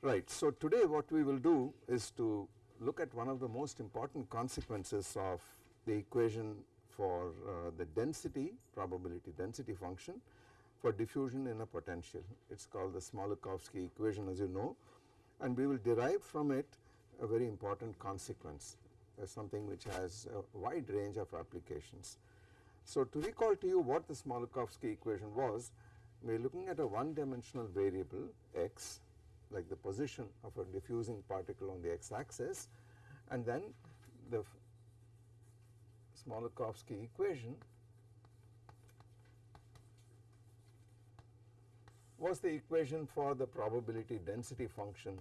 Right. So, today what we will do is to look at one of the most important consequences of the equation for uh, the density probability density function for diffusion in a potential. It is called the Smoluchowski equation as you know and we will derive from it a very important consequence uh, something which has a wide range of applications. So, to recall to you what the Smoluchowski equation was we are looking at a one dimensional variable x like the position of a diffusing particle on the x axis and then the Smoluchowski equation was the equation for the probability density function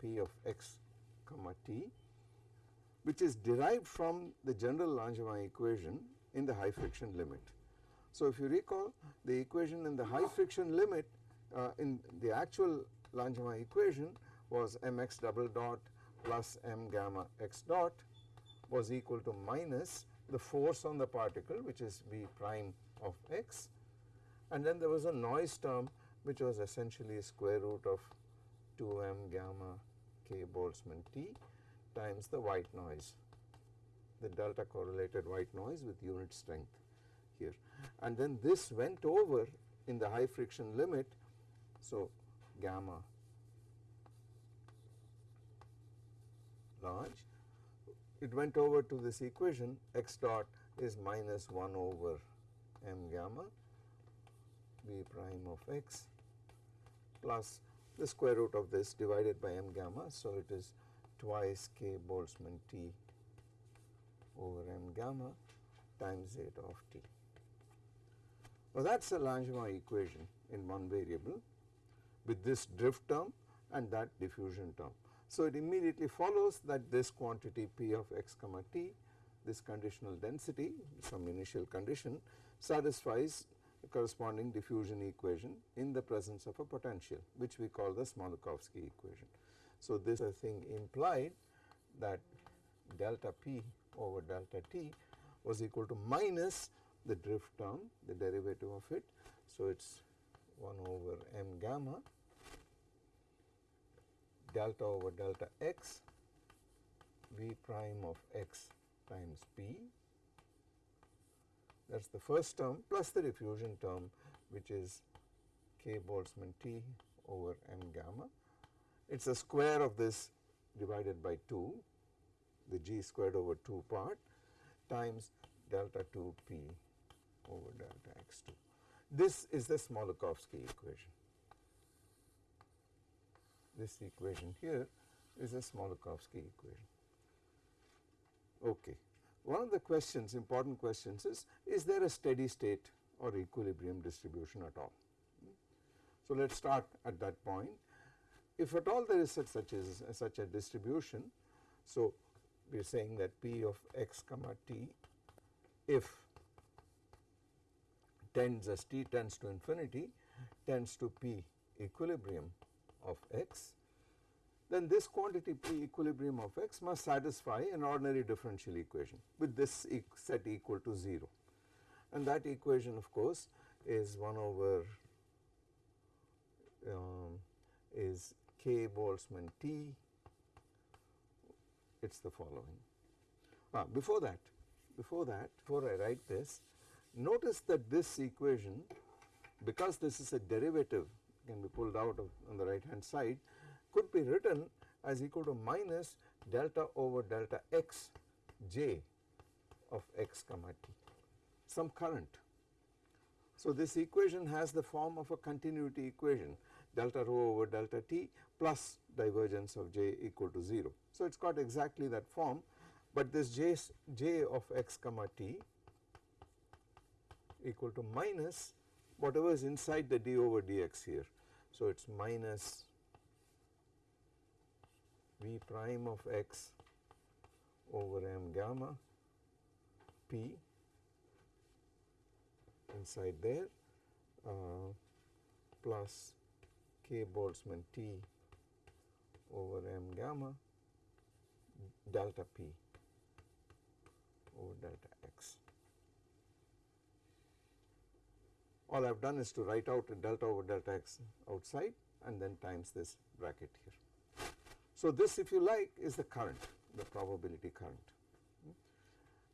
p of x comma t which is derived from the general Langevin equation in the high friction limit. So, if you recall the equation in the high friction limit uh, in the actual Langevin equation was mx double dot plus m gamma x dot was equal to minus the force on the particle which is v prime of x and then there was a noise term which was essentially square root of 2m gamma k Boltzmann T times the white noise the delta correlated white noise with unit strength here and then this went over in the high friction limit. So, gamma large. It went over to this equation x dot is minus 1 over m gamma v prime of x plus the square root of this divided by m gamma. So, it is twice k Boltzmann T over m gamma times zeta of t. Now, that is a Langevin equation in one variable with this drift term and that diffusion term. So, it immediately follows that this quantity p of x comma t this conditional density some initial condition satisfies corresponding diffusion equation in the presence of a potential which we call the Smoluchowski equation. So, this uh, I think implied that delta p over delta t was equal to minus the drift term the derivative of it. So, it is 1 over m gamma delta over delta x v prime of x times p that is the first term plus the diffusion term which is k Boltzmann T over m gamma. It is a square of this divided by 2 the g squared over 2 part times delta 2 p over delta x 2. This is the Smoluchowski equation. This equation here is a Smoluchowski equation. Okay. One of the questions important questions is, is there a steady state or equilibrium distribution at all? So, let us start at that point. If at all there is such, such, such a distribution, so we are saying that p of x comma t if tends as t tends to infinity tends to p equilibrium of x, then this quantity p equilibrium of x must satisfy an ordinary differential equation with this e set equal to 0 and that equation of course is 1 over um, is k Boltzmann T it is the following. Ah, before that before that before I write this notice that this equation because this is a derivative can be pulled out of on the right hand side could be written as equal to minus delta over delta x j of x comma t some current. So, this equation has the form of a continuity equation delta rho over delta t plus divergence of j equal to 0. So, it has got exactly that form, but this j, j of x comma t equal to minus whatever is inside the d over dx here. So, it is minus v prime of x over m gamma p inside there uh, plus k Boltzmann T over m gamma delta p over delta x. All I have done is to write out a delta over delta x outside and then times this bracket here. So, this if you like is the current, the probability current.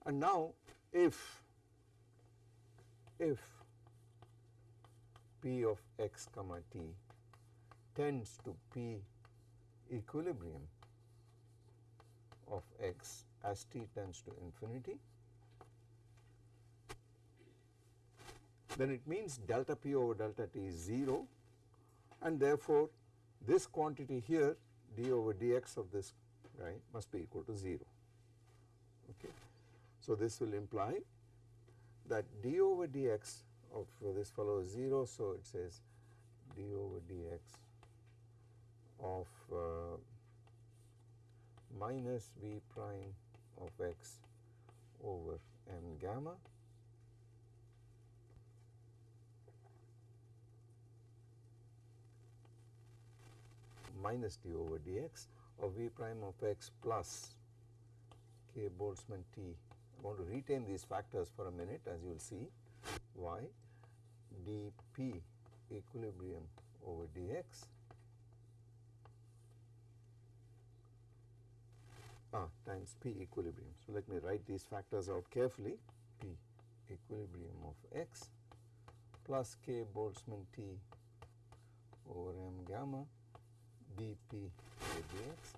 And now if, if P of x comma t tends to P equilibrium of x as t tends to infinity, then it means delta p over delta t is 0 and therefore this quantity here d over dx of this guy must be equal to 0. Okay. So, this will imply that d over dx of this fellow is 0. So, it says d over dx of uh, minus v prime of x over m gamma minus d over dx of v prime of x plus k Boltzmann t. I want to retain these factors for a minute as you will see y dp equilibrium over dx ah, times p equilibrium. So, let me write these factors out carefully p equilibrium of x plus k Boltzmann t over m gamma dp dx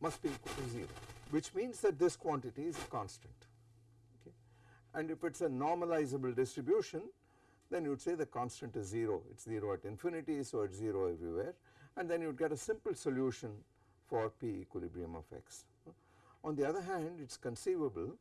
must be equal to 0 which means that this quantity is a constant okay. and if it is a normalizable distribution then you would say the constant is 0 it is 0 at infinity so it is 0 everywhere and then you would get a simple solution for p equilibrium of x. On the other hand it is conceivable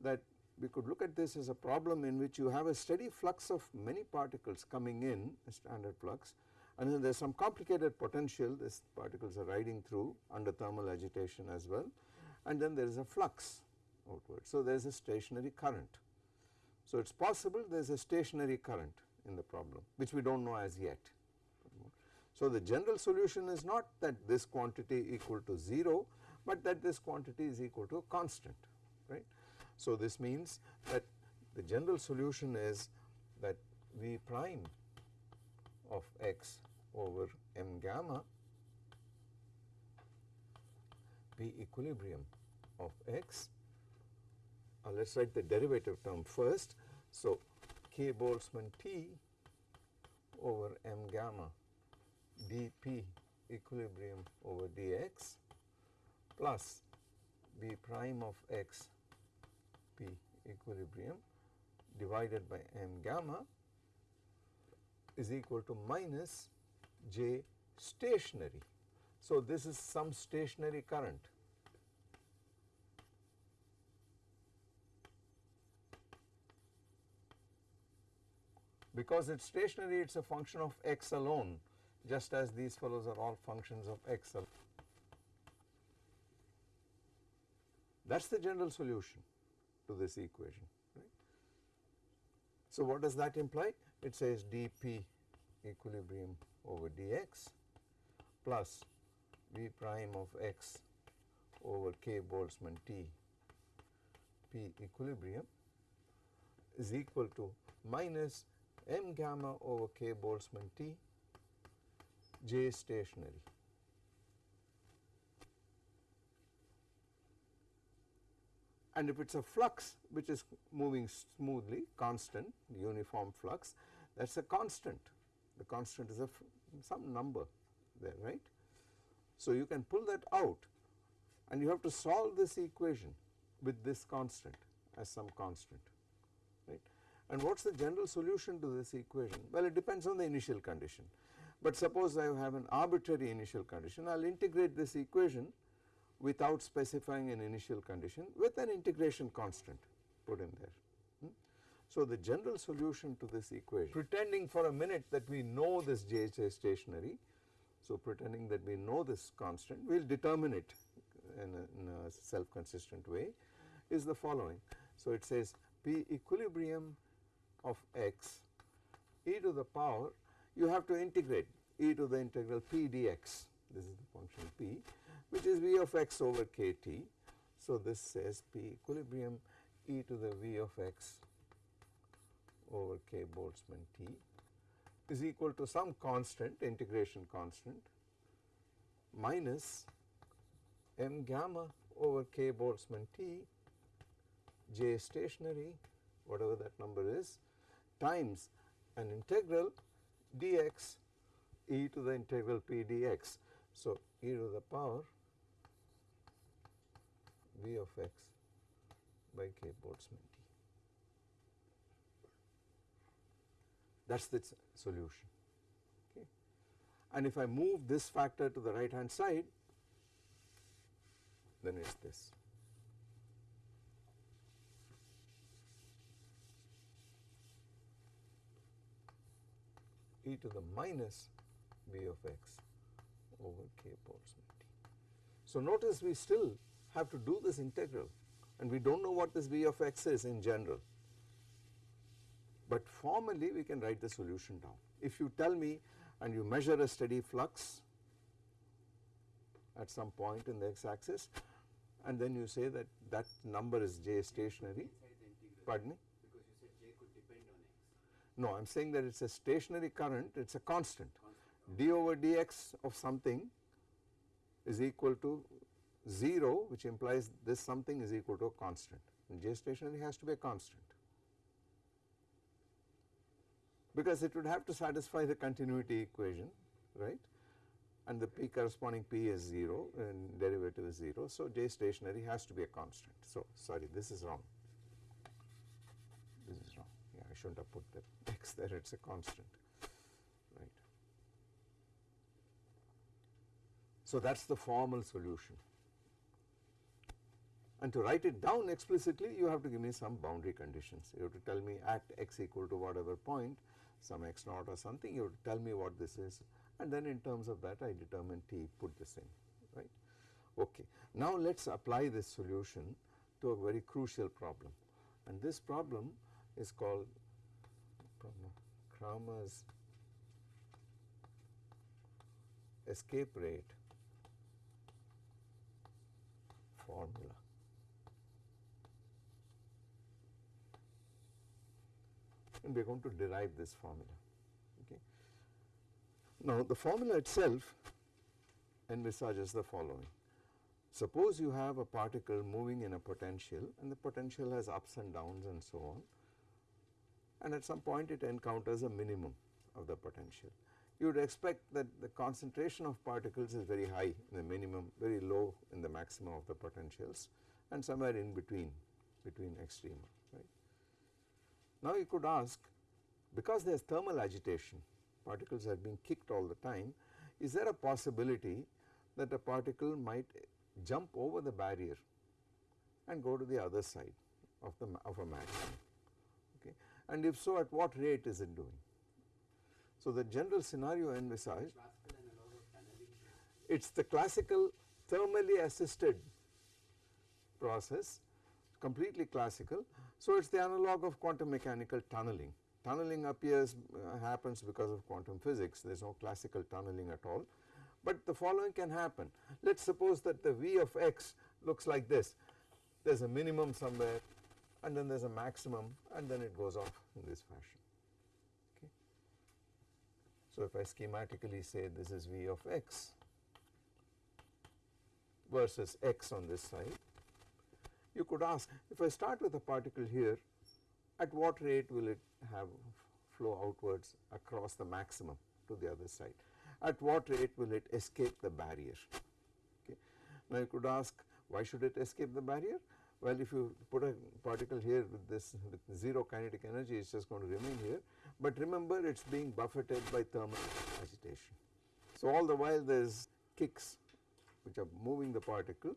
that we could look at this as a problem in which you have a steady flux of many particles coming in a standard flux and then there is some complicated potential these particles are riding through under thermal agitation as well and then there is a flux outward. So, there is a stationary current. So, it is possible there is a stationary current in the problem which we do not know as yet. So, the general solution is not that this quantity equal to 0, but that this quantity is equal to a constant right. So, this means that the general solution is that V prime of x over m gamma P equilibrium of x. Uh, let us write the derivative term first. So, k Boltzmann T over m gamma dp equilibrium over dx plus b prime of x p equilibrium divided by m gamma is equal to minus j stationary. So, this is some stationary current. Because it is stationary it is a function of x alone just as these fellows are all functions of x. Alone. That is the general solution to this equation. Right. So, what does that imply? It says dp equilibrium over dx plus v prime of x over k Boltzmann t p equilibrium is equal to minus m gamma over k Boltzmann t J stationary. And if it is a flux which is moving smoothly constant uniform flux that is a constant the constant is a some number there right. So, you can pull that out and you have to solve this equation with this constant as some constant right. And what is the general solution to this equation? Well, it depends on the initial condition. But suppose I have an arbitrary initial condition, I will integrate this equation without specifying an initial condition with an integration constant put in there. So, the general solution to this equation pretending for a minute that we know this J is stationary. So, pretending that we know this constant we will determine it in a, a self consistent way is the following. So, it says P equilibrium of x e to the power you have to integrate e to the integral p dx this is the function p which is v of x over kt. So, this says p equilibrium e to the v of x over k Boltzmann t is equal to some constant integration constant minus m gamma over k Boltzmann t j stationary whatever that number is times an integral dx e to the integral p dx. So, e to the power v of x by k Boltzmann t. That is the solution. Okay. And if I move this factor to the right hand side, then it is this. e to the minus v of x over k t. So, notice we still have to do this integral and we do not know what this v of x is in general, but formally we can write the solution down. If you tell me and you measure a steady flux at some point in the x axis and then you say that that number is j stationary, pardon me? Because you said J could depend on x. No, I am saying that it is a stationary current, it is a constant. d over dx of something is equal to 0 which implies this something is equal to a constant and j stationary has to be a constant because it would have to satisfy the continuity equation right and the p corresponding p is 0 and derivative is 0. So, j stationary has to be a constant. So, sorry this is wrong, this is wrong yeah I should not have put the x there it is a constant right. So, that is the formal solution and to write it down explicitly you have to give me some boundary conditions. You have to tell me at x equal to whatever point some x naught or something you tell me what this is and then in terms of that I determine t put this in right. Okay. Now let us apply this solution to a very crucial problem and this problem is called Kramers escape rate formula. And we are going to derive this formula. Okay. Now, the formula itself envisages the following. Suppose you have a particle moving in a potential and the potential has ups and downs and so on and at some point it encounters a minimum of the potential. You would expect that the concentration of particles is very high in the minimum, very low in the maximum of the potentials and somewhere in between, between extrema. Now you could ask because there is thermal agitation particles are being kicked all the time is there a possibility that a particle might jump over the barrier and go to the other side of the of a maximum okay and if so at what rate is it doing. So the general scenario envisaged it is the classical thermally assisted process completely classical. So, it is the analog of quantum mechanical tunneling. Tunneling appears uh, happens because of quantum physics there is no classical tunneling at all, but the following can happen. Let us suppose that the V of x looks like this there is a minimum somewhere and then there is a maximum and then it goes off in this fashion. Okay. So, if I schematically say this is V of x versus x on this side you could ask if I start with a particle here at what rate will it have flow outwards across the maximum to the other side? At what rate will it escape the barrier? Okay. Now you could ask why should it escape the barrier? Well if you put a particle here with this with 0 kinetic energy it is just going to remain here. But remember it is being buffeted by thermal agitation. So all the while there is kicks which are moving the particle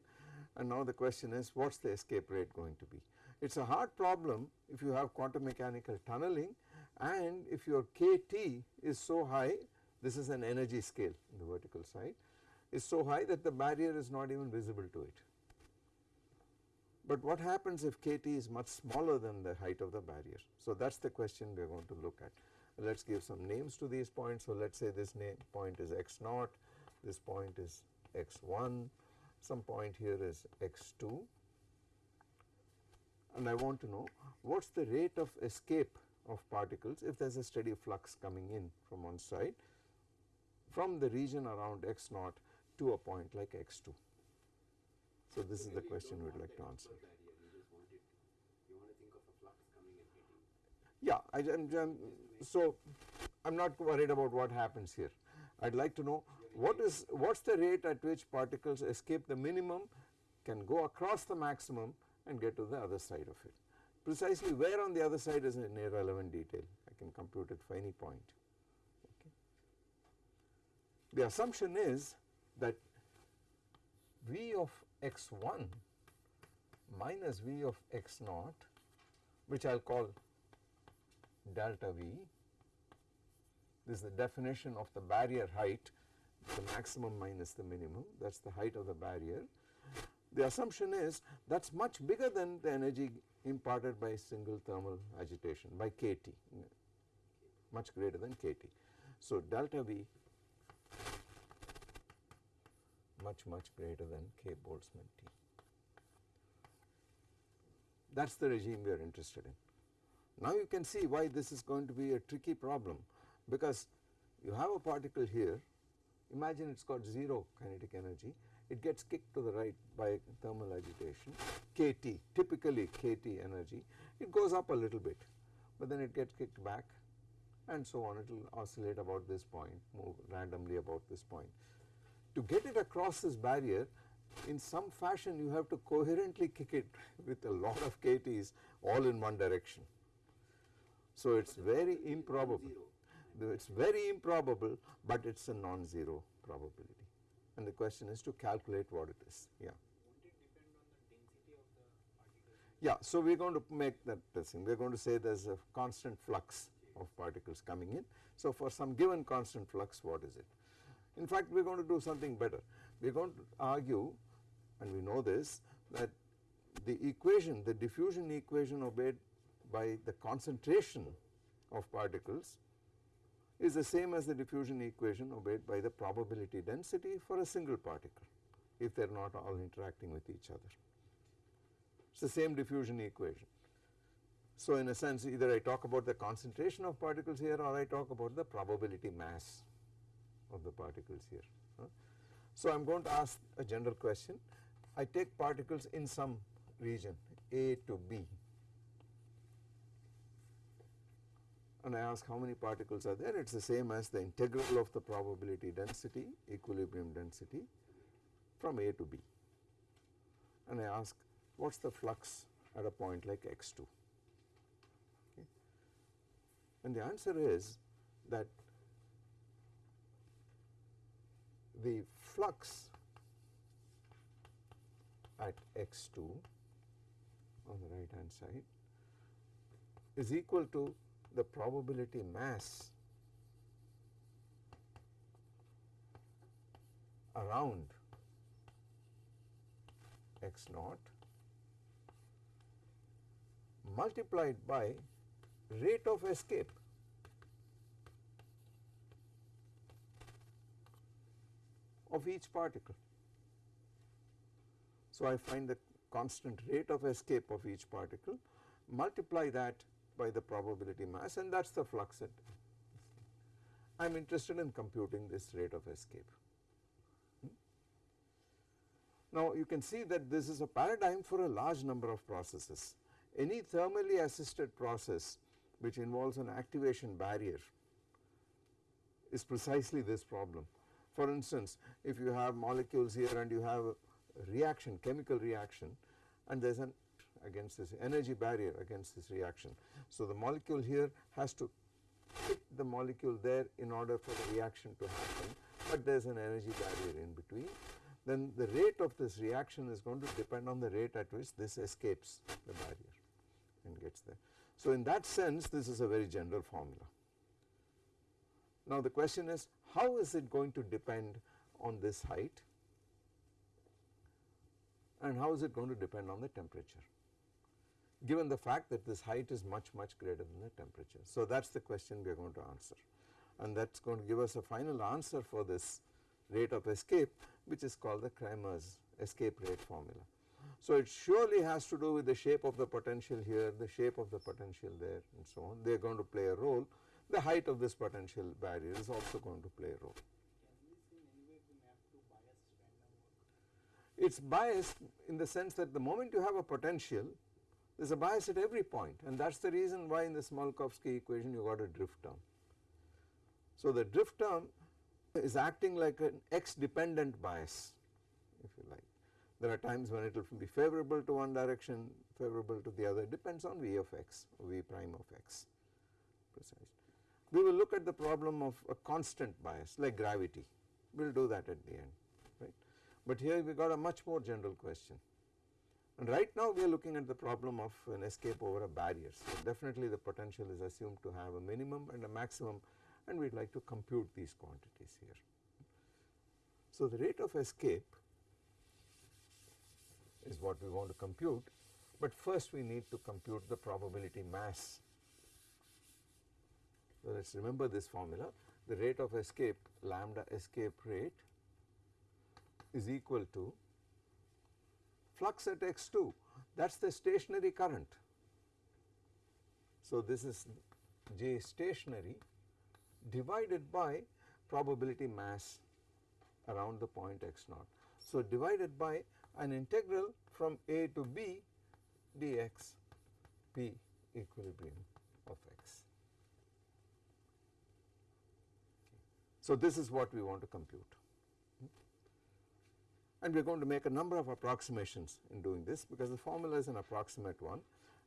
and now the question is what is the escape rate going to be. It is a hard problem if you have quantum mechanical tunneling and if your kT is so high this is an energy scale in the vertical side is so high that the barrier is not even visible to it. But what happens if kT is much smaller than the height of the barrier. So that is the question we are going to look at. let us give some names to these points. So, let us say this point is x naught, this point is x 1, some point here is x 2 and I want to know what is the rate of escape of particles if there is a steady flux coming in from one side from the region around x naught to a point like x 2. So, this is the question we would like to answer. Barrier, you just want it, you want to think of a flux coming and hitting. Yeah, I'm, so I am not worried about what happens here. I would like to know what is what is the rate at which particles escape the minimum can go across the maximum and get to the other side of it. Precisely where on the other side is an irrelevant detail, I can compute it for any point. Okay. The assumption is that V of x 1 minus V of x naught which I will call delta V. This is the definition of the barrier height, the maximum minus the minimum, that is the height of the barrier. The assumption is that is much bigger than the energy imparted by single thermal agitation by kT, much greater than kT. So, delta V much much greater than K Boltzmann T. That is the regime we are interested in. Now you can see why this is going to be a tricky problem because you have a particle here, imagine it has got 0 kinetic energy, it gets kicked to the right by thermal agitation, kT, typically kT energy, it goes up a little bit, but then it gets kicked back and so on, it will oscillate about this point, move randomly about this point. To get it across this barrier, in some fashion you have to coherently kick it with a lot of kTs all in one direction. So, it is very improbable, it is very improbable, but it is a non-zero probability and the question is to calculate what it is. Yeah. Yeah, so we are going to make that thing. We are going to say there is a constant flux of particles coming in. So, for some given constant flux, what is it? In fact, we are going to do something better. We are going to argue, and we know this, that the equation, the diffusion equation obeyed by the concentration of particles is the same as the diffusion equation obeyed by the probability density for a single particle if they are not all interacting with each other. It is the same diffusion equation. So, in a sense either I talk about the concentration of particles here or I talk about the probability mass of the particles here. So, I am going to ask a general question. I take particles in some region A to B and I ask how many particles are there, it is the same as the integral of the probability density, equilibrium density from A to B. And I ask what is the flux at a point like x 2. Okay. And the answer is that the flux at x 2 on the right hand side is equal to the probability mass around x naught multiplied by rate of escape of each particle. So, I find the constant rate of escape of each particle multiply that by the probability mass and that is the flux at I am interested in computing this rate of escape. Hmm? Now you can see that this is a paradigm for a large number of processes. Any thermally assisted process which involves an activation barrier is precisely this problem. For instance, if you have molecules here and you have a reaction, chemical reaction and there is an against this energy barrier against this reaction. So, the molecule here has to hit the molecule there in order for the reaction to happen, but there is an energy barrier in between. Then the rate of this reaction is going to depend on the rate at which this escapes the barrier and gets there. So, in that sense this is a very general formula. Now, the question is how is it going to depend on this height and how is it going to depend on the temperature. Given the fact that this height is much much greater than the temperature. So that is the question we are going to answer and that is going to give us a final answer for this rate of escape which is called the Kramers escape rate formula. So it surely has to do with the shape of the potential here, the shape of the potential there and so on, they are going to play a role. The height of this potential barrier is also going to play a role. It is biased in the sense that the moment you have a potential there is a bias at every point and that is the reason why in the Smoluchowski equation you got a drift term. So the drift term is acting like an x dependent bias if you like. There are times when it will be favorable to one direction, favorable to the other, depends on V of x or V prime of x precisely. We will look at the problem of a constant bias like gravity, we will do that at the end, right. But here we got a much more general question. And right now we are looking at the problem of an escape over a barrier. So definitely the potential is assumed to have a minimum and a maximum and we would like to compute these quantities here. So the rate of escape is what we want to compute, but first we need to compute the probability mass. So let us remember this formula, the rate of escape lambda escape rate is equal to flux at x2 that is the stationary current. So this is J stationary divided by probability mass around the point x naught. So divided by an integral from a to b dx p equilibrium of x. So this is what we want to compute and we are going to make a number of approximations in doing this because the formula is an approximate one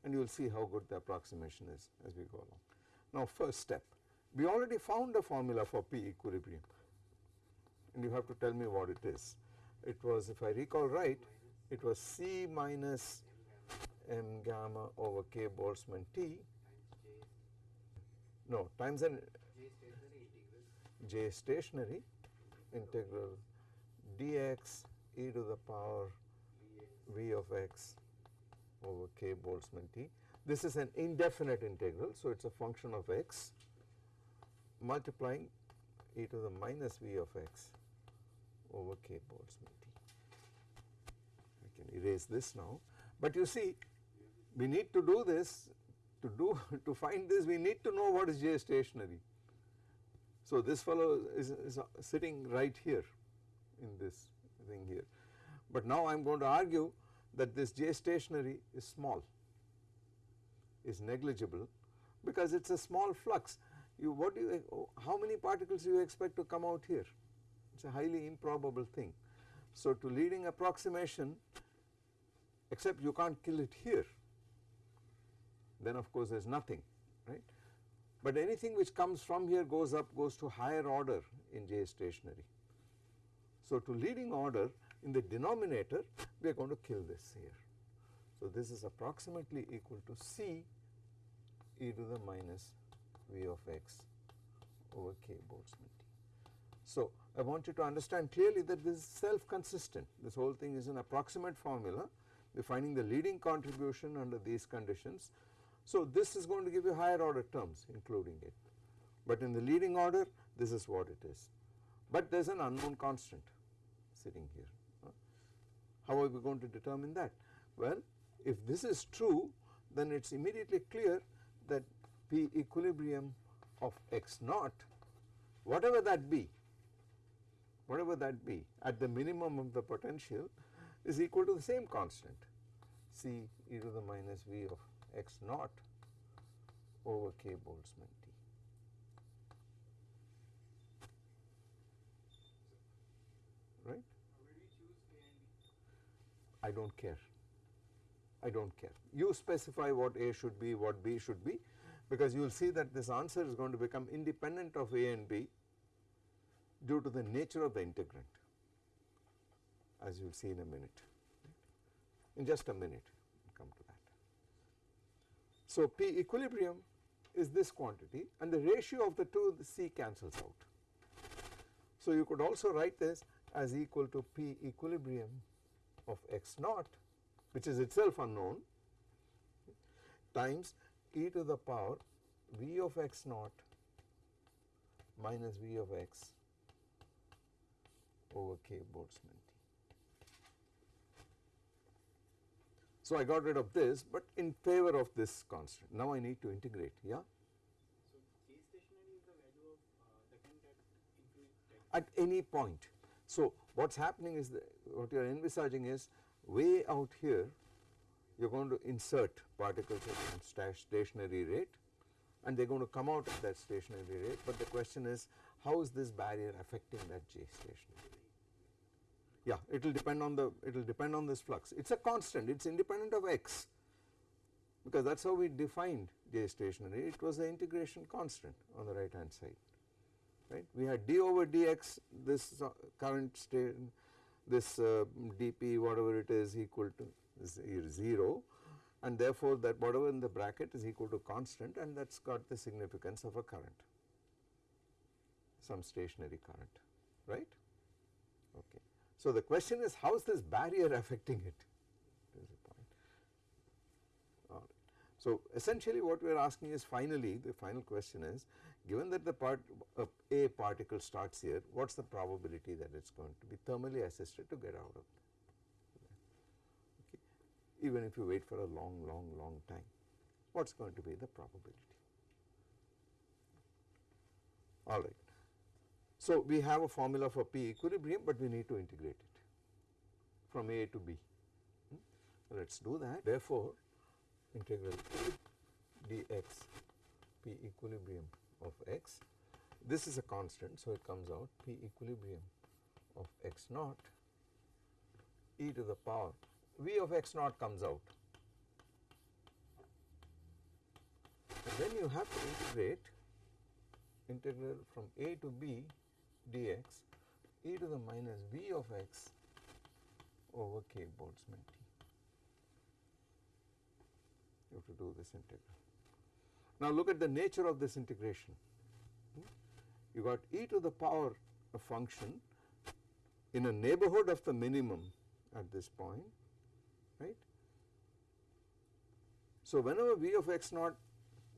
and you will see how good the approximation is as we go along. Now first step, we already found a formula for P equilibrium and you have to tell me what it is. It was if I recall right, it was C minus m gamma over k Boltzmann T, no times an J stationary integral dx e to the power v of x over k Boltzmann T. This is an indefinite integral, so it is a function of x multiplying e to the minus v of x over k Boltzmann T. I can erase this now, but you see we need to do this to do to find this we need to know what is J stationary. So this fellow is, is sitting right here in this thing here. But now I am going to argue that this J stationary is small, is negligible because it is a small flux. You what do you how many particles do you expect to come out here? It is a highly improbable thing. So to leading approximation except you can't kill it here then of course there is nothing right. But anything which comes from here goes up goes to higher order in J stationary. So to leading order in the denominator we are going to kill this here. So this is approximately equal to C e to the minus V of x over k Boltzmann T. So I want you to understand clearly that this is self consistent this whole thing is an approximate formula we are finding the leading contribution under these conditions. So this is going to give you higher order terms including it but in the leading order this is what it is but there is an unknown constant sitting here. How are we going to determine that? Well, if this is true then it is immediately clear that P equilibrium of x naught whatever that be, whatever that be at the minimum of the potential is equal to the same constant C e to the minus V of x naught over k Boltzmann T. Right? I do not care. I do not care. You specify what A should be, what B should be because you will see that this answer is going to become independent of A and B due to the nature of the integrand as you will see in a minute. In just a minute we come to that. So P equilibrium is this quantity and the ratio of the two the C cancels out. So you could also write this as equal to P equilibrium of x naught which is itself unknown times e to the power v of x naught minus v of x over k Boltzmann T. So, I got rid of this, but in favor of this constant. Now, I need to integrate, yeah. So K stationary is the value of uh, the at at any point. So, what is happening is what you are envisaging is way out here you are going to insert particles at sta- stationary rate and they are going to come out at that stationary rate, but the question is how is this barrier affecting that J stationary? Yeah, it will depend on the it will depend on this flux. It is a constant, it is independent of x. Because that is how we defined J stationary, it was the integration constant on the right hand side right. We had d over dx this current state this uh, dp whatever it is equal to 0 and therefore that whatever in the bracket is equal to constant and that has got the significance of a current some stationary current right okay. So the question is how is this barrier affecting it is the point. All right. So essentially what we are asking is finally the final question is given that the part uh, a particle starts here what is the probability that it is going to be thermally assisted to get out of there okay. even if you wait for a long long long time what is going to be the probability all right. So we have a formula for P equilibrium but we need to integrate it from A to B hmm? let us do that therefore integral dx P equilibrium of x. This is a constant, so it comes out P equilibrium of x naught e to the power V of x naught comes out. And then you have to integrate integral from a to b dx e to the minus V of x over k Boltzmann T. You have to do this integral. Now look at the nature of this integration. You got e to the power a function in a neighborhood of the minimum at this point, right. So whenever v of x naught,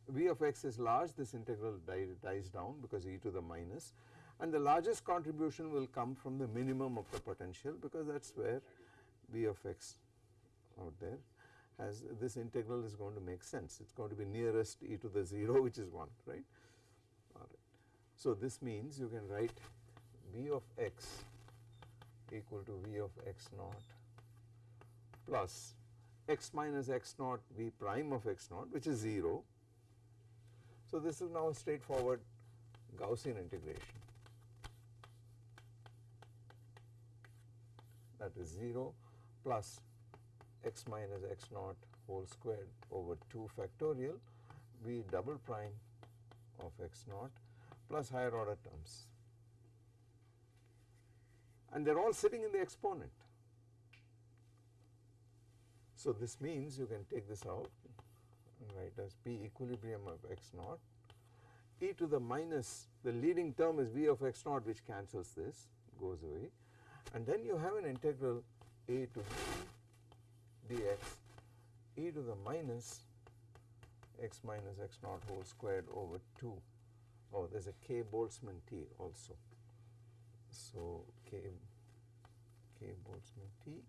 v of x is large, this integral die, dies down because e to the minus and the largest contribution will come from the minimum of the potential because that is where v of x out there has this integral is going to make sense. It is going to be nearest e to the 0 which is 1 right. All right. So this means you can write v of x equal to v of x naught plus x minus x naught v prime of x naught which is 0. So this is now a straightforward Gaussian integration that is 0 plus x minus x naught whole squared over 2 factorial v double prime of x naught plus higher order terms. And they are all sitting in the exponent. So this means you can take this out and write as p equilibrium of x naught. E to the minus the leading term is v of x naught which cancels this goes away. And then you have an integral a to b dx e to the minus x minus x naught whole squared over 2. Oh, there is a k Boltzmann T also. So, k, k Boltzmann T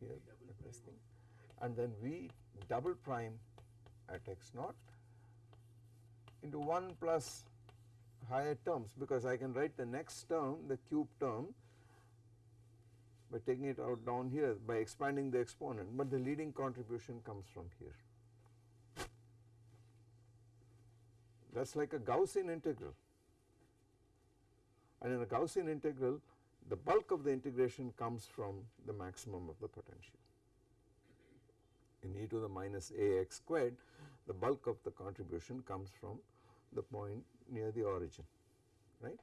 here at this thing and then v double prime at x naught into 1 plus higher terms because I can write the next term the cube term by taking it out down here by expanding the exponent, but the leading contribution comes from here. That is like a Gaussian integral. And in a Gaussian integral, the bulk of the integration comes from the maximum of the potential. In e to the minus a x squared, the bulk of the contribution comes from the point near the origin, right.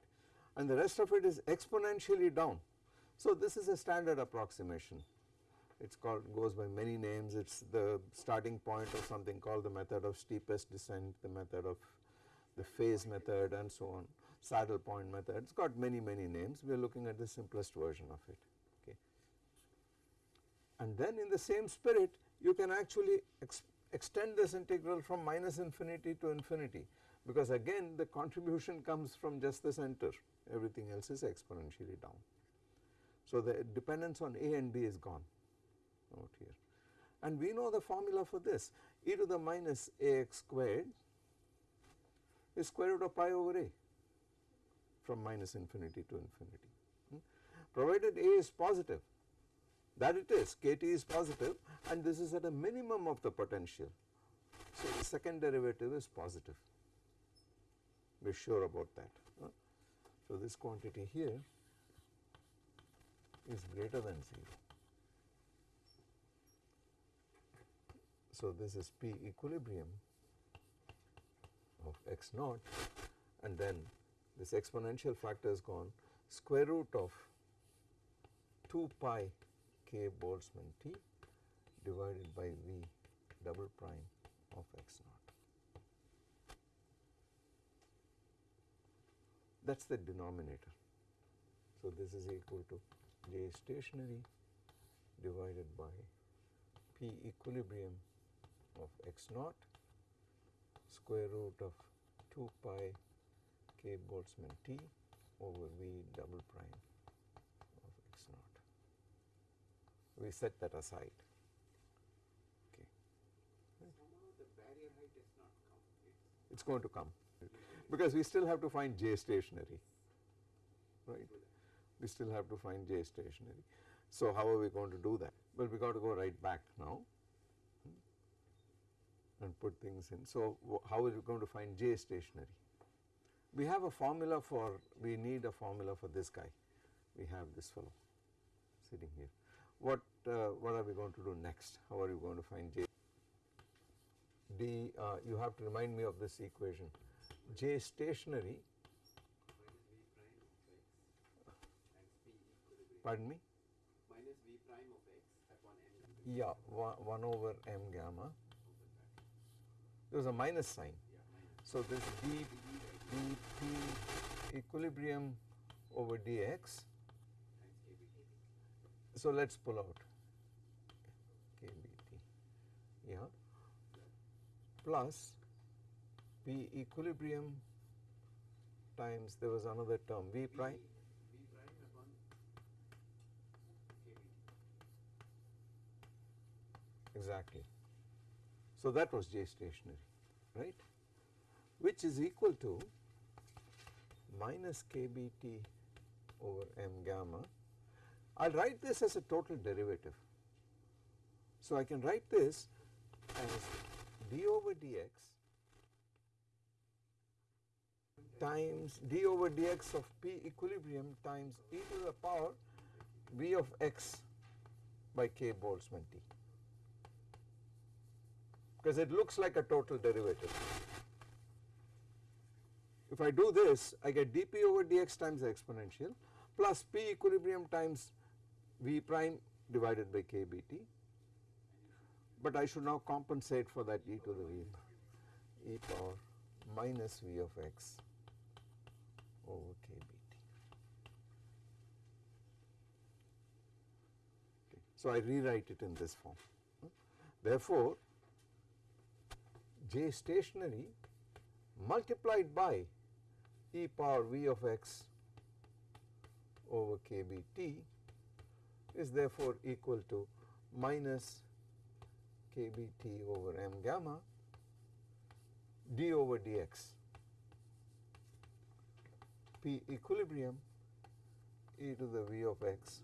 And the rest of it is exponentially down. So this is a standard approximation. It's called goes by many names. It's the starting point of something called the method of steepest descent, the method of the phase method and so on, saddle point method. It's got many many names. We are looking at the simplest version of it. Okay. And then in the same spirit, you can actually ex extend this integral from minus infinity to infinity because again the contribution comes from just the center everything else is exponentially down. So the dependence on a and b is gone out here and we know the formula for this e to the minus ax squared is square root of pi over a from minus infinity to infinity. Hmm? Provided a is positive that it is kT is positive and this is at a minimum of the potential. So the second derivative is positive we are sure about that. Huh? So this quantity here is greater than 0. So this is P equilibrium of x naught and then this exponential factor is gone square root of 2 pi k Boltzmann T divided by V double prime of x naught. That is the denominator. So, this is equal to J stationary divided by P equilibrium of x naught square root of 2 pi k Boltzmann T over V double prime of x naught. We set that aside. Okay. Somehow the barrier height has not come. It is going to come because we still have to find J stationary, right. We still have to find J stationary. So, how are we going to do that? Well, we got to go right back now hmm, and put things in. So, how are we going to find J stationary? We have a formula for, we need a formula for this guy. We have this fellow sitting here. What, uh, what are we going to do next? How are you going to find J? D, uh, you have to remind me of this equation. J stationary, minus v prime of x times p equilibrium pardon me? minus v prime of x m Yeah, 1, 1 over m gamma. There was a minus sign. So this d, dt equilibrium over dx. So let us pull out kbt, yeah, plus p equilibrium times there was another term v prime upon kbt. Exactly. So that was J stationary, right, which is equal to minus kbt over m gamma. I will write this as a total derivative. So I can write this as d over dx times d over dx of p equilibrium times e to the power v of x by k Boltzmann T because it looks like a total derivative. If I do this I get dp over dx times the exponential plus p equilibrium times v prime divided by kbt but I should now compensate for that e to the v e power minus v of x over kbt. Okay. So I rewrite it in this form. Therefore, J stationary multiplied by e power v of x over kbt is therefore equal to minus kbt over m gamma d over dx p equilibrium e to the v of x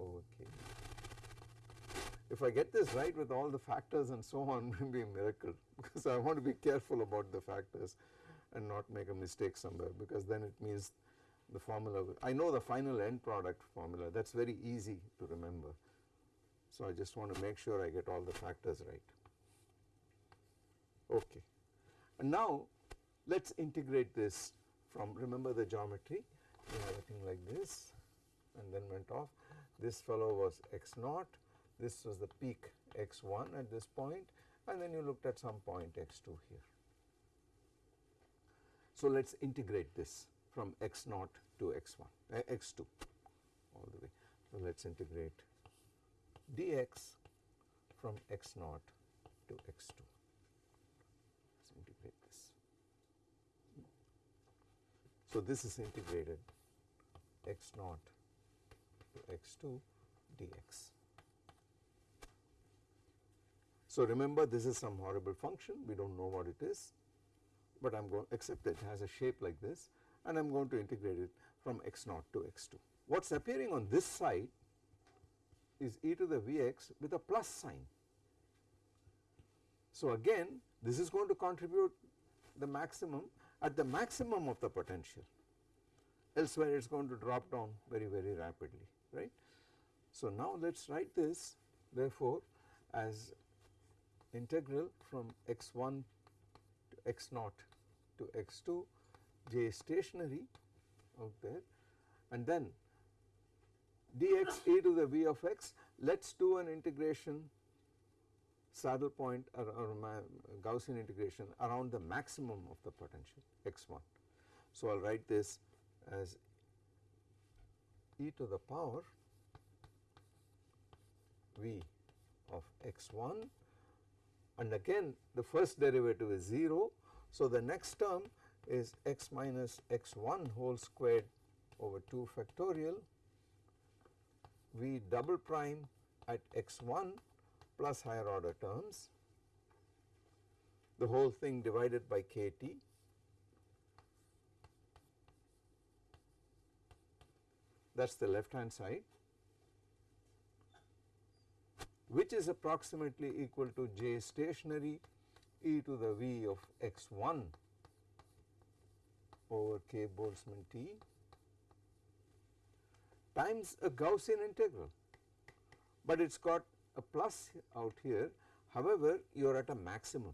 over k. If I get this right with all the factors and so on, will be a miracle because I want to be careful about the factors and not make a mistake somewhere because then it means the formula, I know the final end product formula, that is very easy to remember. So I just want to make sure I get all the factors right. Okay. And now let us integrate this from, remember the geometry, we have a thing like this and then went off. This fellow was x naught, this was the peak x1 at this point and then you looked at some point x2 here. So let us integrate this from x naught to x1, uh, x2 all the way. So let us integrate dx from x naught to x 2. Let's integrate this. So, this is integrated x naught to x 2 dx. So, remember this is some horrible function we do not know what it is, but I am going to accept it has a shape like this and I am going to integrate it from x naught to x 2. What is appearing on this side is e to the Vx with a plus sign. So, again this is going to contribute the maximum at the maximum of the potential elsewhere it is going to drop down very very rapidly right. So, now let us write this therefore as integral from x1 to x0 to x2 j stationary out there and then dx e to the v of x let us do an integration saddle point or, or Gaussian integration around the maximum of the potential x1. So, I will write this as e to the power v of x1 and again the first derivative is 0. So, the next term is x minus x1 whole squared over 2 factorial v double prime at x1 plus higher order terms. The whole thing divided by kt. That is the left hand side which is approximately equal to j stationary e to the v of x 1 over k Boltzmann T times a Gaussian integral, but it has got a plus out here however you are at a maximum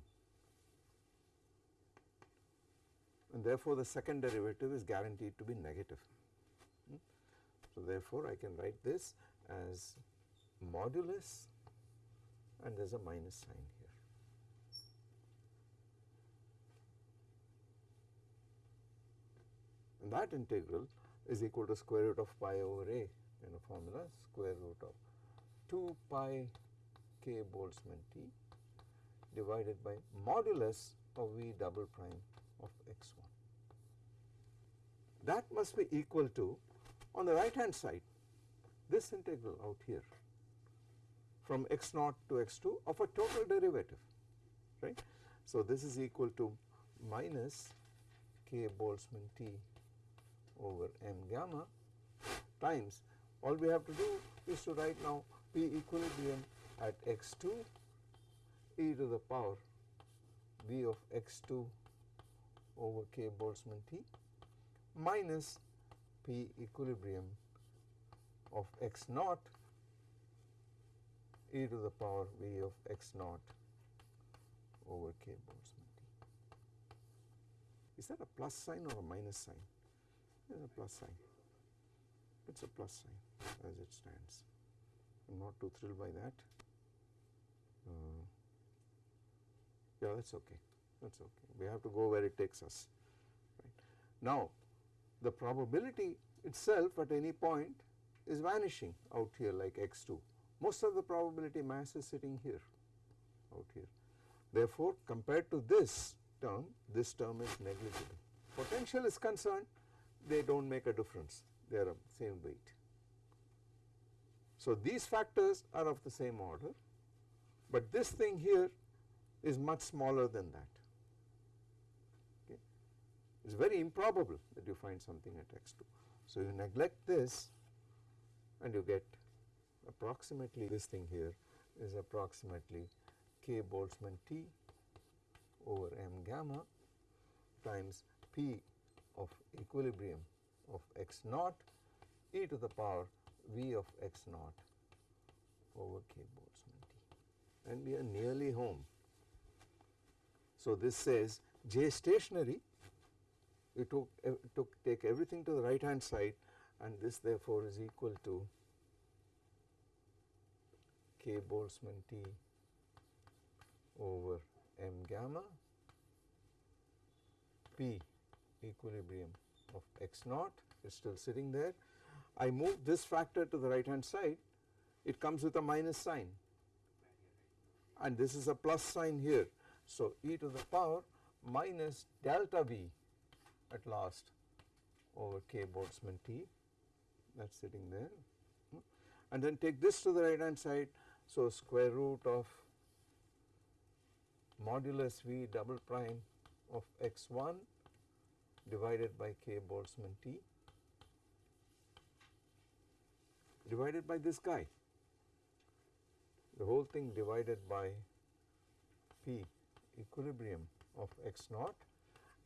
and therefore the second derivative is guaranteed to be negative. Hmm. So therefore I can write this as modulus and there is a minus sign here. And that integral is equal to square root of pi over a in a formula square root of 2 pi k Boltzmann T divided by modulus of v double prime of x 1. That must be equal to on the right hand side this integral out here from x naught to x 2 of a total derivative right. So, this is equal to minus k Boltzmann T over m gamma times all we have to do is to write now P equilibrium at x 2 e to the power v of x 2 over k Boltzmann T minus P equilibrium of x naught e to the power v of x naught over k Boltzmann T. Is that a plus sign or a minus sign? It is a plus sign. It is a plus sign as it stands. I am not too thrilled by that. Uh, yeah, that is okay. That is okay. We have to go where it takes us. Right. Now, the probability itself at any point is vanishing out here like x 2 most of the probability mass is sitting here out here. Therefore, compared to this term, this term is negligible. Potential is concerned, they do not make a difference, they are of same weight. So, these factors are of the same order, but this thing here is much smaller than that. Okay. It is very improbable that you find something at x 2. So, you neglect this and you get approximately this thing here is approximately k Boltzmann T over m gamma times P of equilibrium of x naught e to the power V of x naught over k Boltzmann T and we are nearly home. So, this says J stationary we took, uh, took take everything to the right hand side and this therefore is equal to k Boltzmann T over m gamma P equilibrium of x naught is still sitting there. I move this factor to the right hand side, it comes with a minus sign. and this is a plus sign here. So, e to the power minus delta V at last over k Boltzmann T that is sitting there and then take this to the right hand side. So, square root of modulus V double prime of x 1 divided by k Boltzmann T divided by this guy the whole thing divided by P equilibrium of x naught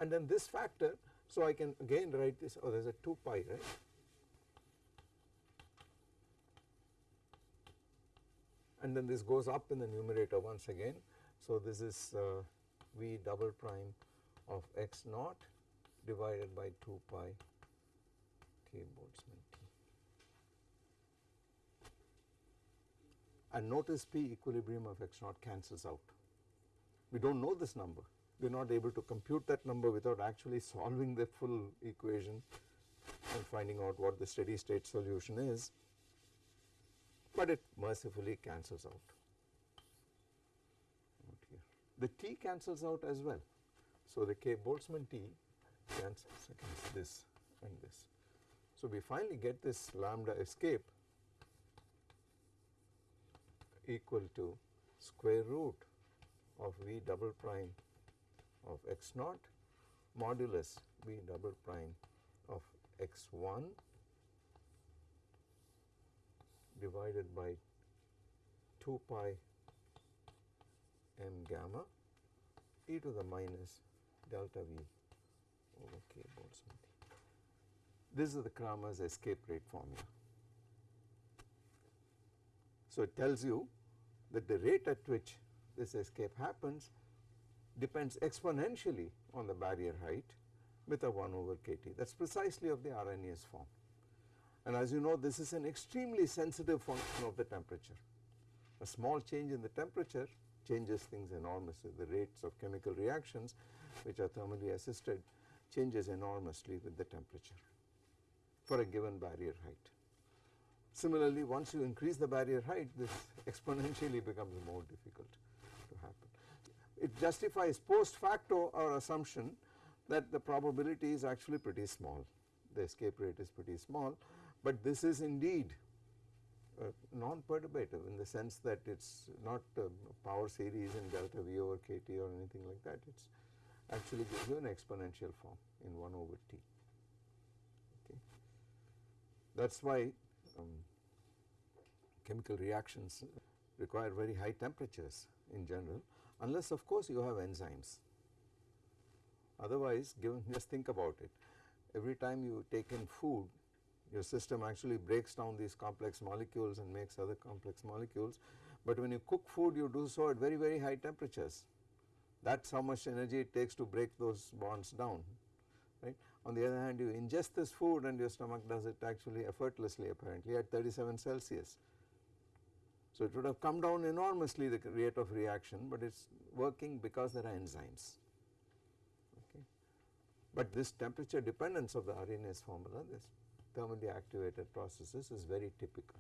and then this factor. So, I can again write this oh there is a 2 pi right and then this goes up in the numerator once again. So, this is uh, V double prime of x naught divided by 2 pi k Boltzmann T. And notice P equilibrium of x naught cancels out. We do not know this number, we are not able to compute that number without actually solving the full equation and finding out what the steady state solution is, but it mercifully cancels out. The T cancels out as well. So, the K Boltzmann T cancels against this and this. So, we finally get this lambda escape equal to square root of V double prime of x naught modulus V double prime of x 1 divided by 2 pi m gamma e to the minus delta V over k Boltzmann. This is the Kramers' escape rate formula. So, it tells you that the rate at which this escape happens depends exponentially on the barrier height with a 1 over kT that is precisely of the Arrhenius form. And as you know this is an extremely sensitive function of the temperature. A small change in the temperature changes things enormously the rates of chemical reactions which are thermally assisted changes enormously with the temperature for a given barrier height. Similarly, once you increase the barrier height this exponentially becomes more difficult to happen. It justifies post facto our assumption that the probability is actually pretty small, the escape rate is pretty small, but this is indeed uh, non-perturbative in the sense that it is not uh, power series in delta V over kT or anything like that, it is actually gives you an exponential form in 1 over t. Okay. That is why um, chemical reactions require very high temperatures in general unless of course you have enzymes. Otherwise given just think about it every time you take in food your system actually breaks down these complex molecules and makes other complex molecules, but when you cook food you do so at very very high temperatures that is how much energy it takes to break those bonds down right. On the other hand you ingest this food and your stomach does it actually effortlessly apparently at 37 Celsius. So it would have come down enormously the rate of reaction, but it is working because there are enzymes. Okay. But this temperature dependence of the Arrhenius formula, this thermally activated processes is very typical.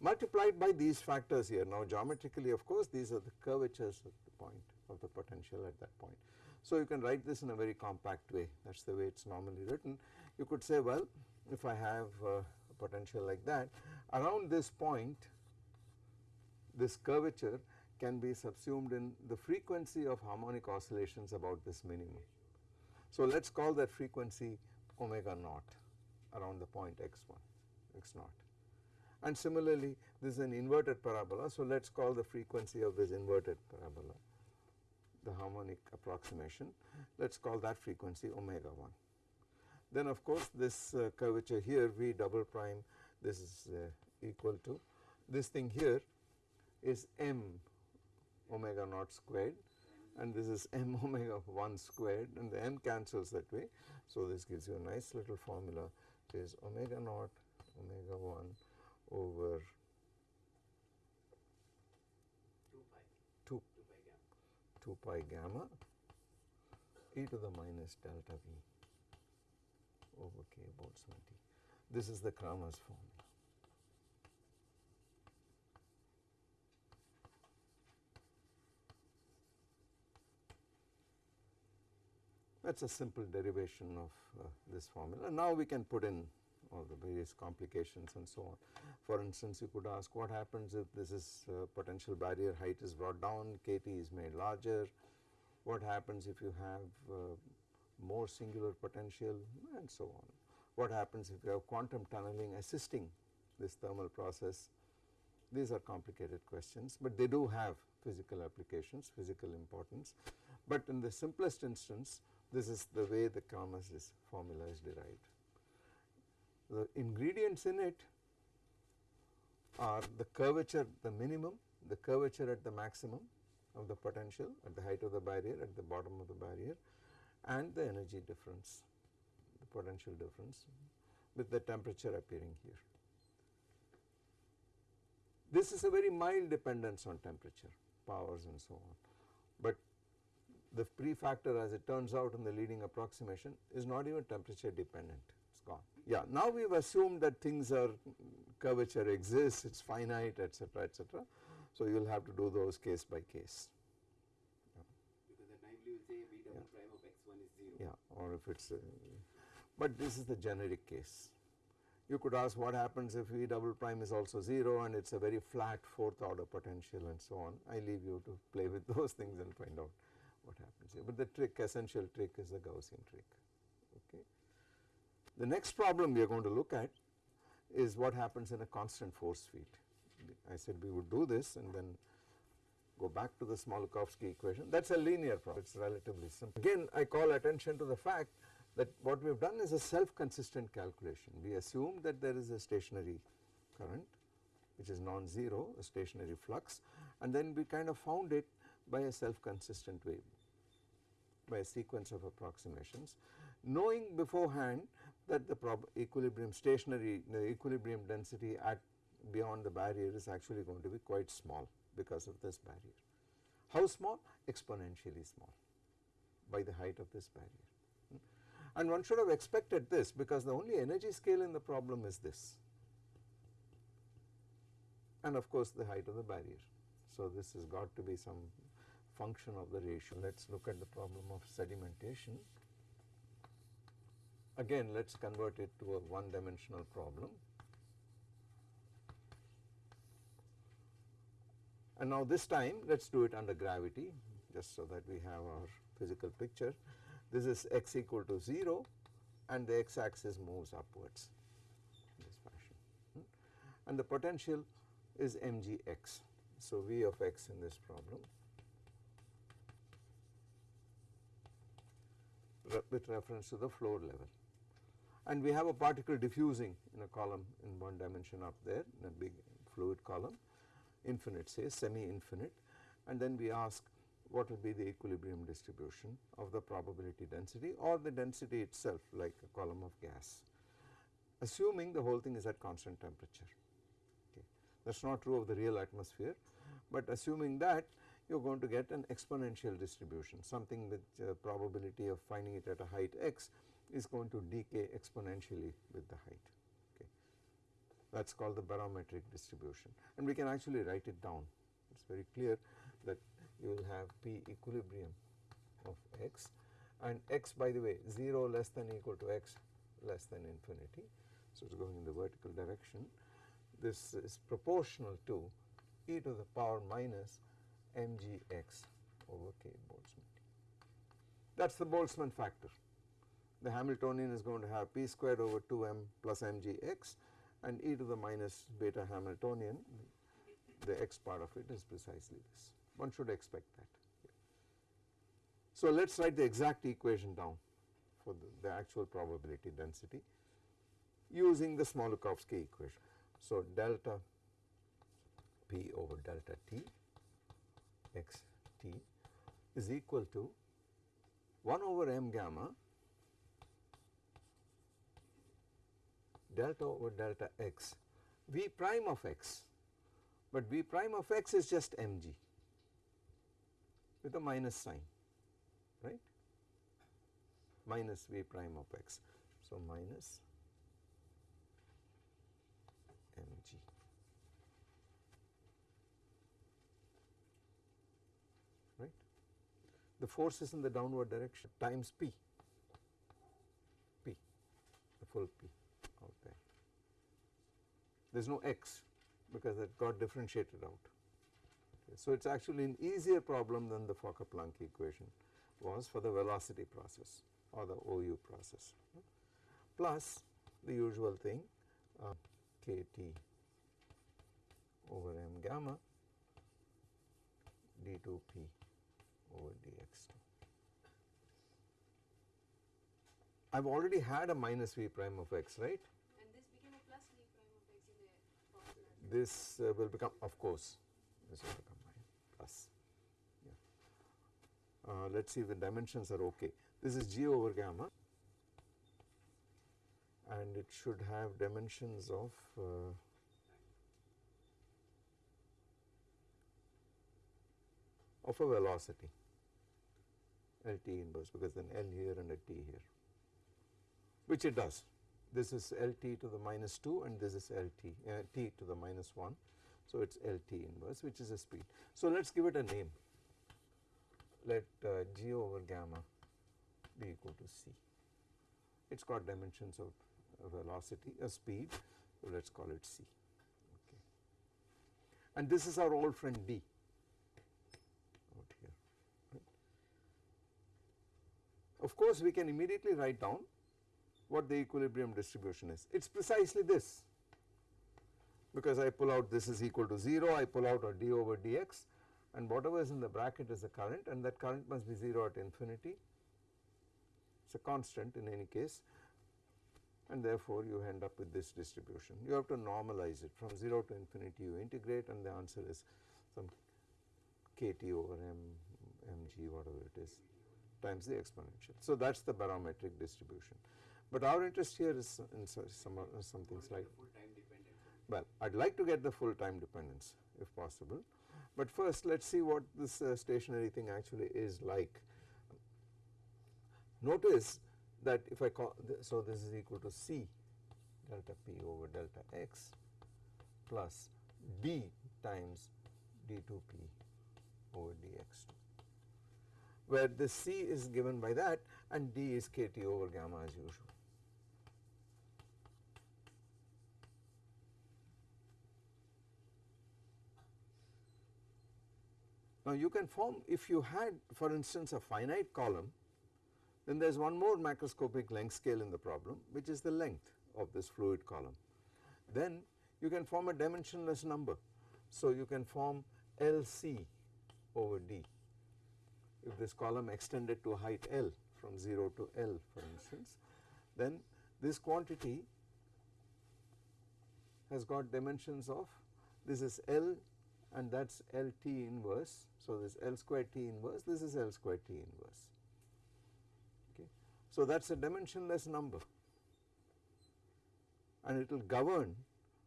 Multiplied by these factors here, now geometrically of course these are the curvatures at the point of the potential at that point. So you can write this in a very compact way, that is the way it is normally written. You could say well if I have uh, a potential like that, around this point this curvature can be subsumed in the frequency of harmonic oscillations about this minimum. So let us call that frequency omega naught around the point x1 x0. and similarly this is an inverted parabola so let us call the frequency of this inverted parabola the harmonic approximation let us call that frequency omega 1. Then of course this uh, curvature here v double prime this is uh, equal to this thing here is m omega naught squared and this is m omega 1 squared and the m cancels that way. So, this gives you a nice little formula it is omega naught omega 1 over 2 pi 2 pi gamma e to the minus delta v over k Boltzmann T. This is the Kramers' formula. That is a simple derivation of uh, this formula. Now we can put in all the various complications and so on. For instance, you could ask what happens if this is uh, potential barrier height is brought down, kT is made larger, what happens if you have uh, more singular potential and so on. What happens if you have quantum tunneling assisting this thermal process. These are complicated questions, but they do have physical applications, physical importance. But in the simplest instance, this is the way the Kramers formula is derived. The ingredients in it are the curvature the minimum, the curvature at the maximum of the potential at the height of the barrier at the bottom of the barrier and the energy difference, the potential difference with the temperature appearing here. This is a very mild dependence on temperature, powers and so on, but the prefactor as it turns out in the leading approximation is not even temperature dependent, it is gone. Yeah, now we have assumed that things are curvature exists, it is finite etc., etc. So, you will have to do those case by case. Because then naively will say V double prime of x1 is 0. Yeah, or if it is, uh, but this is the generic case. You could ask what happens if V double prime is also 0 and it is a very flat fourth order potential and so on. I leave you to play with those things and find out what happens here. But the trick, essential trick is the Gaussian trick. Okay. The next problem we are going to look at is what happens in a constant force field. I said we would do this and then go back to the Smoluchowski equation. That is a linear problem, it is relatively simple. Again I call attention to the fact that what we have done is a self consistent calculation. We assume that there is a stationary current which is non-zero, a stationary flux and then we kind of found it by a self consistent way by a sequence of approximations knowing beforehand that the equilibrium stationary the equilibrium density at beyond the barrier is actually going to be quite small because of this barrier. How small? Exponentially small by the height of this barrier. Hmm. And one should have expected this because the only energy scale in the problem is this and of course the height of the barrier. So, this has got to be some function of the ratio. Let us look at the problem of sedimentation. Again let us convert it to a one dimensional problem. And now this time let us do it under gravity just so that we have our physical picture. This is x equal to 0 and the x axis moves upwards in this fashion. Hmm. And the potential is mgx. So, V of x in this problem with reference to the floor level. And we have a particle diffusing in a column in one dimension up there in a big fluid column infinite say semi infinite and then we ask what will be the equilibrium distribution of the probability density or the density itself like a column of gas assuming the whole thing is at constant temperature okay. That is not true of the real atmosphere, but assuming that you are going to get an exponential distribution. Something with uh, probability of finding it at a height x is going to decay exponentially with the height. Okay. That is called the barometric distribution. And we can actually write it down. It is very clear that you will have P equilibrium of x. And x by the way 0 less than equal to x less than infinity. So, it is going in the vertical direction. This is proportional to e to the power minus mgx over k Boltzmann. That is the Boltzmann factor. The Hamiltonian is going to have p squared over 2m plus mgx and e to the minus beta Hamiltonian the x part of it is precisely this. One should expect that. So, let us write the exact equation down for the, the actual probability density using the Smoluchowski equation. So, delta p over delta t x t is equal to 1 over m gamma delta over delta x v prime of x, but v prime of x is just mg with a minus sign right minus v prime of x. So, minus mg. Right. The force is in the downward direction times p p, the full p out there. There is no x because it got differentiated out. Okay, so it is actually an easier problem than the Fokker-Planck equation was for the velocity process or the OU process plus the usual thing uh, kt over m gamma d2p over dx2. I have already had a minus v prime of x right And this became a plus v prime of x in the formula. this uh, will become of course this will become my plus yeah. uh, let us see if the dimensions are okay this is g over gamma and it should have dimensions of uh, of a velocity LT inverse because then L here and a T here. Which it does. This is LT to the minus 2 and this is LT uh, T to the minus 1 so it is LT inverse which is a speed. So let us give it a name. Let uh, G over gamma be equal to C. It has got dimensions of uh, velocity a speed. So let us call it C. Okay. And this is our old friend D out here right. Of course we can immediately write down what the equilibrium distribution is. It is precisely this. Because I pull out this is equal to 0 I pull out a d over dx and whatever is in the bracket is the current and that current must be 0 at infinity. It is a constant in any case and therefore you end up with this distribution. You have to normalize it. From 0 to infinity you integrate and the answer is some kt over m mg whatever it is times the exponential. So that is the barometric distribution. But our interest here is in some, some, something slightly time well, I would like to get the full time dependence if possible, but first let us see what this uh, stationary thing actually is like. Notice that if I call, th so this is equal to C delta P over delta x plus D times d2P over dx2 where the C is given by that and D is kT over gamma as usual. Now you can form if you had for instance a finite column then there is one more macroscopic length scale in the problem which is the length of this fluid column. Then you can form a dimensionless number. So you can form LC over D if this column extended to height L from 0 to L for instance then this quantity has got dimensions of this is L and that is LT inverse. So, this L square T inverse this is L square T inverse. Okay. So, that is a dimensionless number and it will govern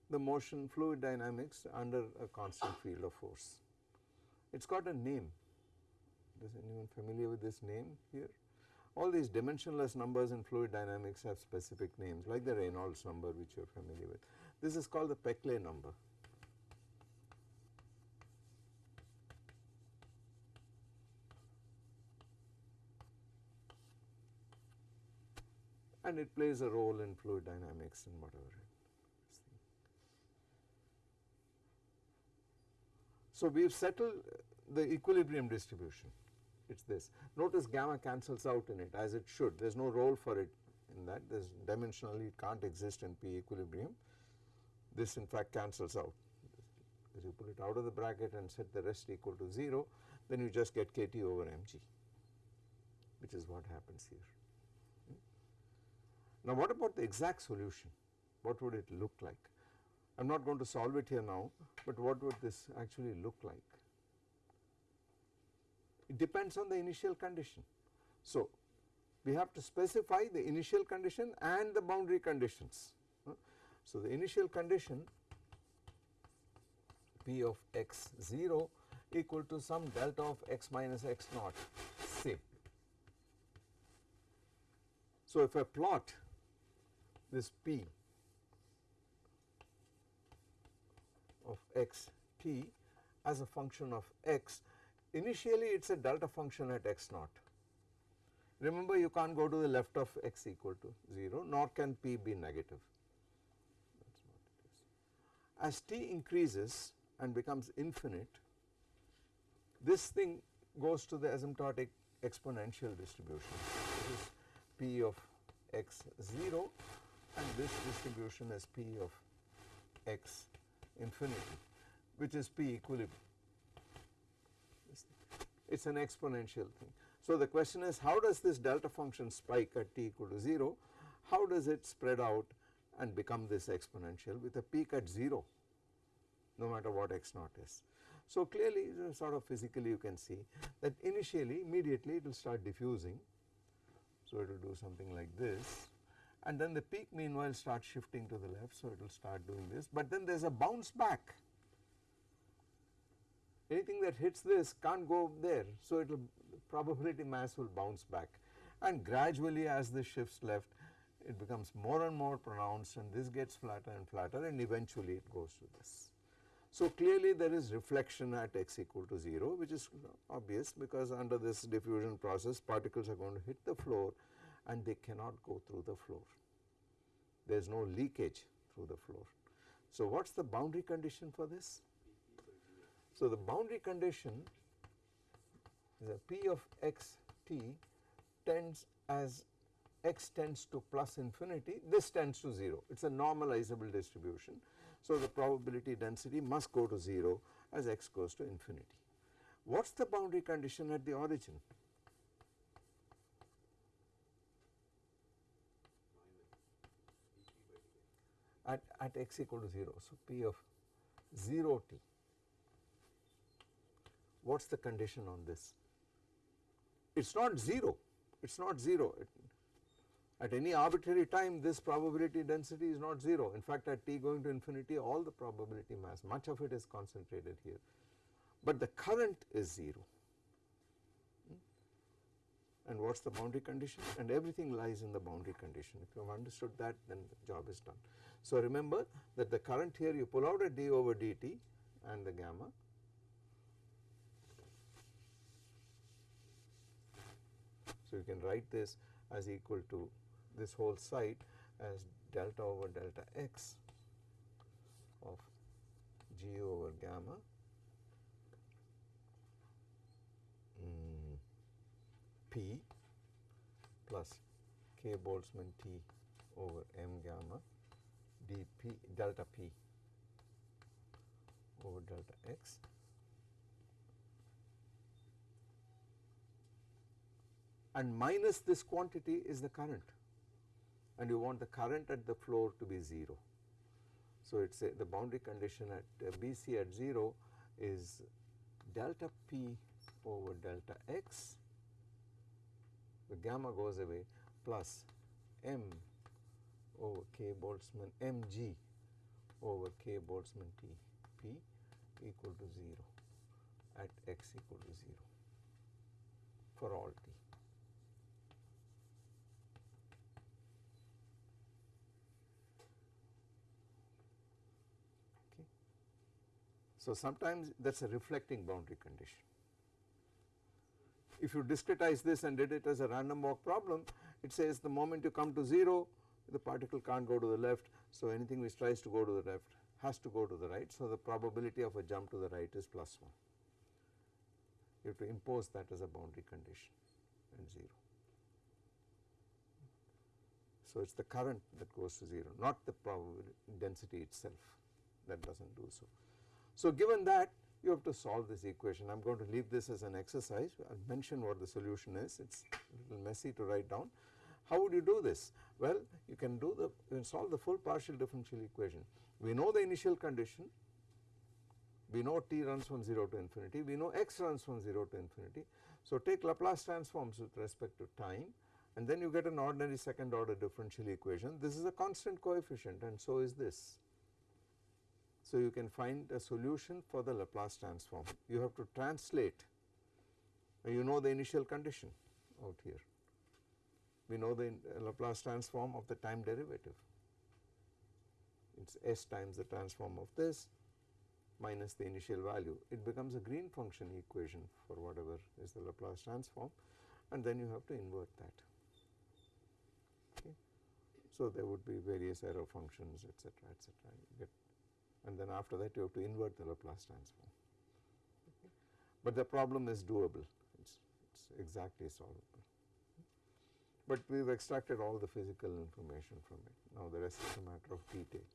the motion fluid dynamics under a constant field of force. It has got a name is anyone familiar with this name here? All these dimensionless numbers in fluid dynamics have specific names like the Reynolds number which you are familiar with. This is called the Peclet number. and it plays a role in fluid dynamics and whatever. So, we have settled the equilibrium distribution it is this. Notice gamma cancels out in it as it should there is no role for it in that there is dimensionally it can't exist in P equilibrium this in fact cancels out as you pull it out of the bracket and set the rest equal to 0 then you just get kT over mg which is what happens here. Hmm? Now what about the exact solution? What would it look like? I am not going to solve it here now, but what would this actually look like? It depends on the initial condition. So we have to specify the initial condition and the boundary conditions. So the initial condition P of x 0 equal to some delta of x minus x naught say. So if I plot this P of x t as a function of x, initially it is a delta function at x naught. Remember you can't go to the left of x equal to 0 nor can p be negative. As t increases and becomes infinite, this thing goes to the asymptotic exponential distribution. This is p of x 0 and this distribution is p of x infinity which is p equilibrium. It is an exponential thing. So, the question is how does this delta function spike at t equal to 0, how does it spread out and become this exponential with a peak at 0 no matter what x naught is. So, clearly sort of physically you can see that initially immediately it will start diffusing. So, it will do something like this and then the peak meanwhile starts shifting to the left. So, it will start doing this, but then there is a bounce back anything that hits this can't go there. So, it will probability mass will bounce back and gradually as this shifts left it becomes more and more pronounced and this gets flatter and flatter and eventually it goes to this. So, clearly there is reflection at x equal to 0 which is obvious because under this diffusion process particles are going to hit the floor and they cannot go through the floor. There is no leakage through the floor. So, what is the boundary condition for this? So, the boundary condition is a p of x t tends as x tends to plus infinity this tends to 0 it is a normalizable distribution. So, the probability density must go to 0 as x goes to infinity. What is the boundary condition at the origin? At, at x equal to 0. So, p of 0 t what is the condition on this? It is not 0, it is not 0. It, at any arbitrary time this probability density is not 0. In fact, at t going to infinity all the probability mass much of it is concentrated here, but the current is 0. Hmm? And what is the boundary condition? And everything lies in the boundary condition. If you have understood that then the job is done. So, remember that the current here you pull out a d over dt and the gamma So, you can write this as equal to this whole site as delta over delta x of g over gamma. Mm, p plus k Boltzmann t over m gamma dp delta p over delta x and minus this quantity is the current and you want the current at the floor to be 0. So, it is the boundary condition at uh, BC at 0 is delta p over delta x the gamma goes away plus m over k Boltzmann mg over k Boltzmann t p equal to 0 at x equal to 0 for all t. So, sometimes that is a reflecting boundary condition. If you discretize this and did it as a random walk problem, it says the moment you come to 0, the particle can't go to the left. So, anything which tries to go to the left has to go to the right. So, the probability of a jump to the right is plus 1. You have to impose that as a boundary condition and 0. So, it is the current that goes to 0, not the probability density itself that does not do so. So, given that you have to solve this equation. I am going to leave this as an exercise. I will mention what the solution is. It is a little messy to write down. How would you do this? Well, you can do the you can solve the full partial differential equation. We know the initial condition. We know t runs from 0 to infinity. We know x runs from 0 to infinity. So, take Laplace transforms with respect to time and then you get an ordinary second order differential equation. This is a constant coefficient and so is this. So, you can find a solution for the Laplace transform. You have to translate, you know the initial condition out here. We know the uh, Laplace transform of the time derivative. It is s times the transform of this minus the initial value. It becomes a green function equation for whatever is the Laplace transform and then you have to invert that. Okay. So, there would be various error functions you get and then after that you have to invert the Laplace transform. But the problem is doable, it is exactly solvable. But we have extracted all the physical information from it, now the rest is a matter of detail.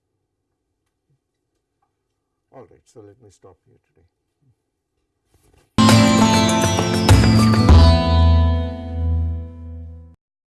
All right, so let me stop here today.